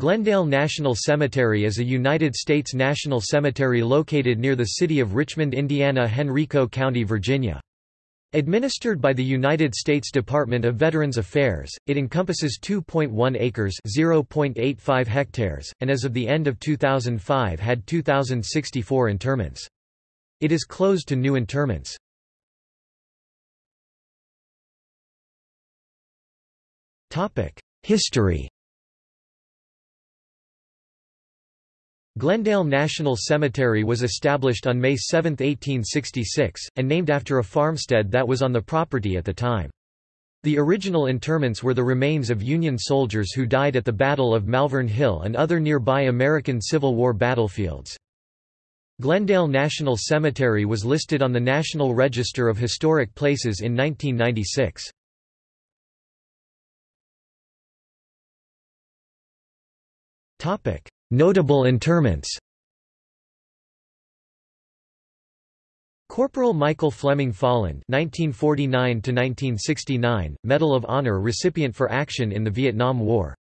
Glendale National Cemetery is a United States national cemetery located near the city of Richmond, Indiana Henrico County, Virginia. Administered by the United States Department of Veterans Affairs, it encompasses 2.1 acres (0.85 hectares) and as of the end of 2005 had 2064 interments. It is closed to new interments. Topic: History Glendale National Cemetery was established on May 7, 1866, and named after a farmstead that was on the property at the time. The original interments were the remains of Union soldiers who died at the Battle of Malvern Hill and other nearby American Civil War battlefields. Glendale National Cemetery was listed on the National Register of Historic Places in 1996. Notable interments Corporal Michael Fleming Folland (1949–1969), Medal of Honor recipient for action in the Vietnam War.